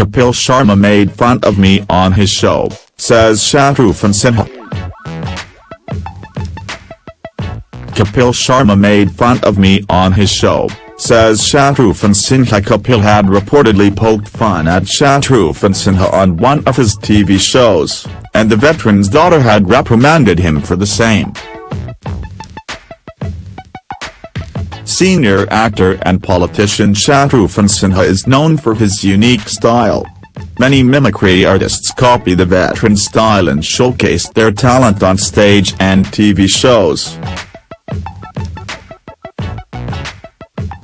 Kapil Sharma made fun of me on his show, says Shatrughan Sinha. Kapil Sharma made fun of me on his show, says Shatrughan Sinha Kapil had reportedly poked fun at Shatrughan Sinha on one of his TV shows, and the veteran's daughter had reprimanded him for the same. Senior actor and politician Shatrughan Sinha is known for his unique style. Many mimicry artists copy the veteran's style and showcase their talent on stage and TV shows.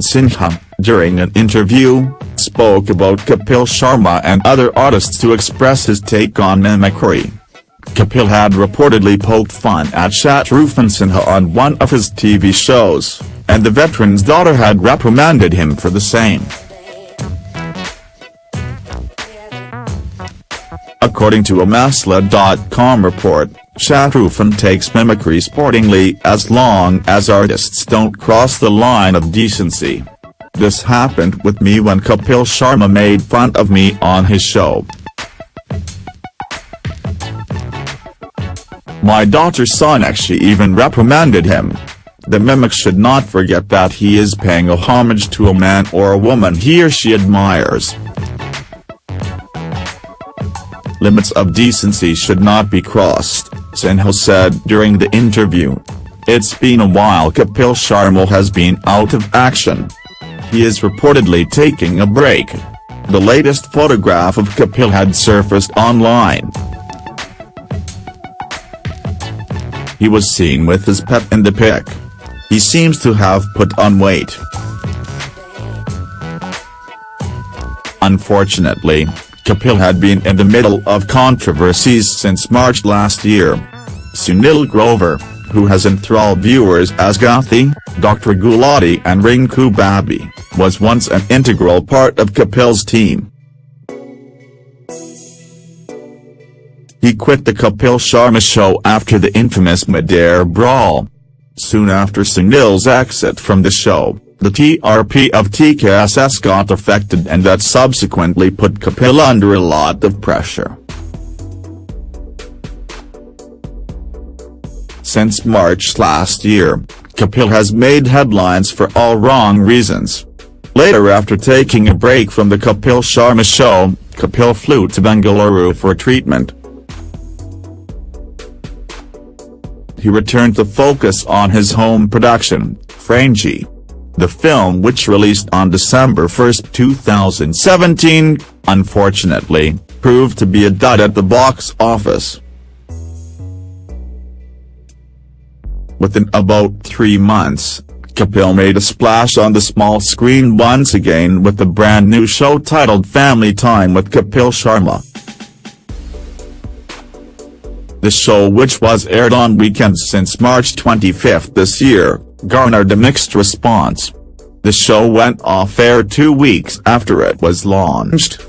Sinha, during an interview, spoke about Kapil Sharma and other artists to express his take on mimicry. Kapil had reportedly poked fun at Shatrughan Sinha on one of his TV shows, and the veteran's daughter had reprimanded him for the same. According to a Masala.com report, Shatrughan takes mimicry sportingly as long as artists don't cross the line of decency. This happened with me when Kapil Sharma made fun of me on his show. My daughter Sonakshi even reprimanded him. The mimic should not forget that he is paying a homage to a man or a woman he or she admires. Limits of decency should not be crossed, Sinha said during the interview. It's been a while Kapil Sharma has been out of action. He is reportedly taking a break. The latest photograph of Kapil had surfaced online. He was seen with his pet in the pic. He seems to have put on weight. Unfortunately, Kapil had been in the middle of controversies since March last year. Sunil Grover, who has enthralled viewers as Gutthi, Dr. Gulati and Rinku Bhabhi, was once an integral part of Kapil's team. He quit the Kapil Sharma show after the infamous Madar brawl. Soon after Sunil's exit from the show, the TRP of TKSS got affected and that subsequently put Kapil under a lot of pressure. Since March last year, Kapil has made headlines for all wrong reasons. Later after taking a break from the Kapil Sharma show, Kapil flew to Bengaluru for treatment. He returned to focus on his home production, Firangi. The film which released on December 1, 2017, unfortunately, proved to be a dud at the box office. Within about three months, Kapil made a splash on the small screen once again with the brand new show titled Family Time with Kapil Sharma. The show which was aired on weekends since March 25 this year, garnered a mixed response. The show went off air two weeks after it was launched.